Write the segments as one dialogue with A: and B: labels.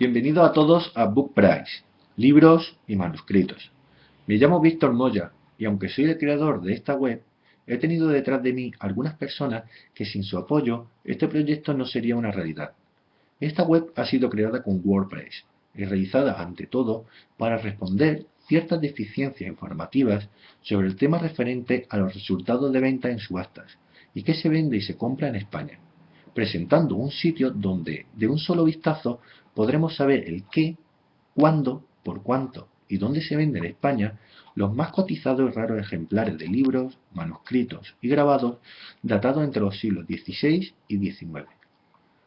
A: Bienvenidos a todos a Book Price, libros y manuscritos. Me llamo Víctor Moya y aunque soy el creador de esta web, he tenido detrás de mí algunas personas que sin su apoyo este proyecto no sería una realidad. Esta web ha sido creada con WordPress y realizada ante todo para responder ciertas deficiencias informativas sobre el tema referente a los resultados de venta en subastas y qué se vende y se compra en España, presentando un sitio donde de un solo vistazo podremos saber el qué, cuándo, por cuánto y dónde se vende en España los más cotizados y raros ejemplares de libros, manuscritos y grabados datados entre los siglos XVI y XIX.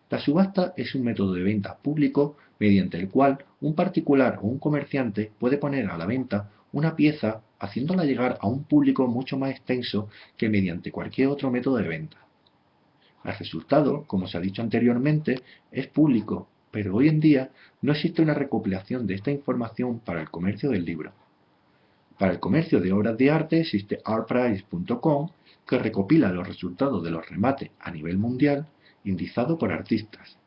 A: La subasta es un método de venta público mediante el cual un particular o un comerciante puede poner a la venta una pieza haciéndola llegar a un público mucho más extenso que mediante cualquier otro método de venta. El resultado, como se ha dicho anteriormente, es público, pero hoy en día no existe una recopilación de esta información para el comercio del libro. Para el comercio de obras de arte existe artprice.com que recopila los resultados de los remates a nivel mundial indizado por artistas.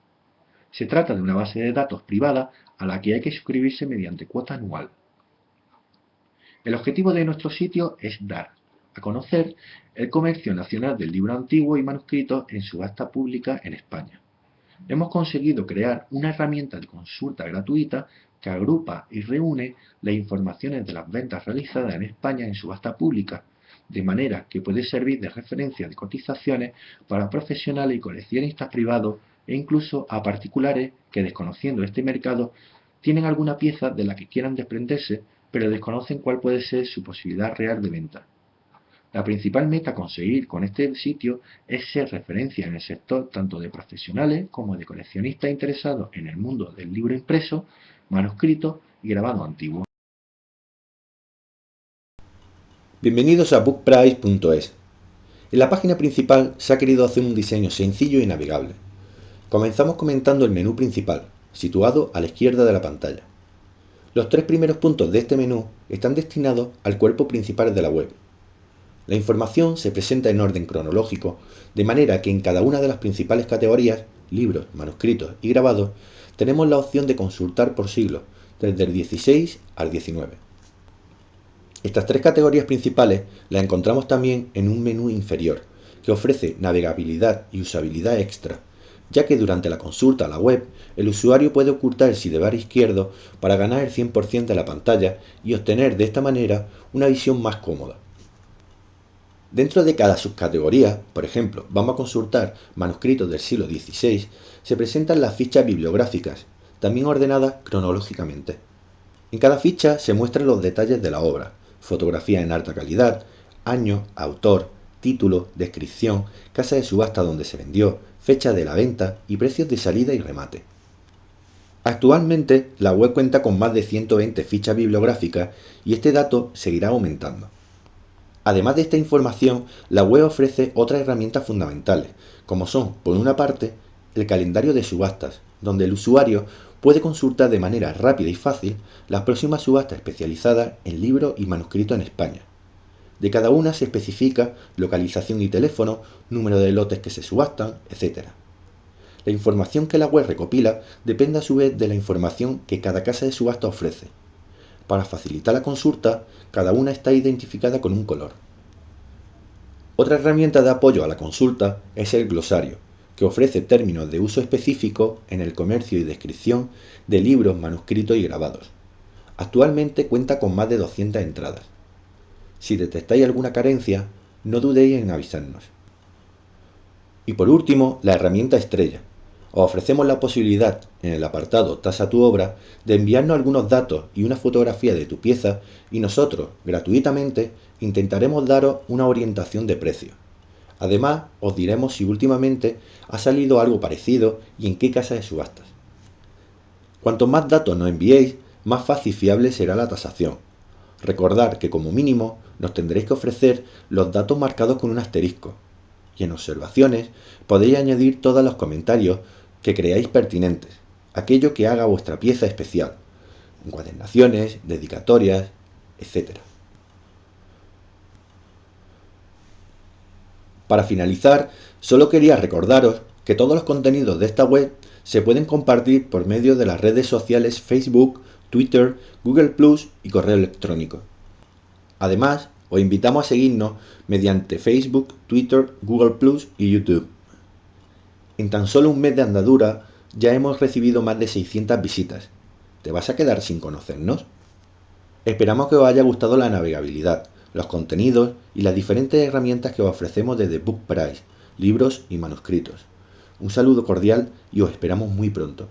A: Se trata de una base de datos privada a la que hay que suscribirse mediante cuota anual. El objetivo de nuestro sitio es dar a conocer el comercio nacional del libro antiguo y manuscrito en subasta pública en España. Hemos conseguido crear una herramienta de consulta gratuita que agrupa y reúne las informaciones de las ventas realizadas en España en subasta pública, de manera que puede servir de referencia de cotizaciones para profesionales y coleccionistas privados e incluso a particulares que desconociendo este mercado tienen alguna pieza de la que quieran desprenderse pero desconocen cuál puede ser su posibilidad real de venta. La principal meta a conseguir con este sitio es ser referencia en el sector tanto de profesionales como de coleccionistas interesados en el mundo del libro impreso, manuscrito y grabado antiguo.
B: Bienvenidos a bookprice.es. En la página principal se ha querido hacer un diseño sencillo y navegable. Comenzamos comentando el menú principal, situado a la izquierda de la pantalla. Los tres primeros puntos de este menú están destinados al cuerpo principal de la web. La información se presenta en orden cronológico, de manera que en cada una de las principales categorías, libros, manuscritos y grabados, tenemos la opción de consultar por siglo, desde el 16 al 19. Estas tres categorías principales las encontramos también en un menú inferior, que ofrece navegabilidad y usabilidad extra, ya que durante la consulta a la web, el usuario puede ocultar el sidebar izquierdo para ganar el 100% de la pantalla y obtener de esta manera una visión más cómoda. Dentro de cada subcategoría, por ejemplo, vamos a consultar manuscritos del siglo XVI, se presentan las fichas bibliográficas, también ordenadas cronológicamente. En cada ficha se muestran los detalles de la obra, fotografía en alta calidad, año, autor, título, descripción, casa de subasta donde se vendió, fecha de la venta y precios de salida y remate. Actualmente la web cuenta con más de 120 fichas bibliográficas y este dato seguirá aumentando. Además de esta información, la web ofrece otras herramientas fundamentales, como son, por una parte, el calendario de subastas, donde el usuario puede consultar de manera rápida y fácil las próximas subastas especializadas en libros y manuscritos en España. De cada una se especifica localización y teléfono, número de lotes que se subastan, etc. La información que la web recopila depende a su vez de la información que cada casa de subasta ofrece. Para facilitar la consulta, cada una está identificada con un color. Otra herramienta de apoyo a la consulta es el glosario, que ofrece términos de uso específico en el comercio y descripción de libros, manuscritos y grabados. Actualmente cuenta con más de 200 entradas. Si detectáis alguna carencia, no dudéis en avisarnos. Y por último, la herramienta estrella. Os ofrecemos la posibilidad, en el apartado Tasa tu obra, de enviarnos algunos datos y una fotografía de tu pieza y nosotros, gratuitamente, intentaremos daros una orientación de precio. Además, os diremos si últimamente ha salido algo parecido y en qué casa de subastas. Cuanto más datos nos enviéis, más fácil y fiable será la tasación. Recordad que como mínimo nos tendréis que ofrecer los datos marcados con un asterisco. Y en observaciones podéis añadir todos los comentarios que creáis pertinentes, aquello que haga vuestra pieza especial, encuadernaciones, dedicatorias, etc. Para finalizar, solo quería recordaros que todos los contenidos de esta web Se pueden compartir por medio de las redes sociales Facebook, Twitter, Google Plus y correo electrónico. Además, os invitamos a seguirnos mediante Facebook, Twitter, Google Plus y YouTube. En tan solo un mes de andadura ya hemos recibido más de 600 visitas. ¿Te vas a quedar sin conocernos? Esperamos que os haya gustado la navegabilidad, los contenidos y las diferentes herramientas que os ofrecemos desde Book Price, libros y manuscritos. Un saludo cordial y os esperamos muy pronto.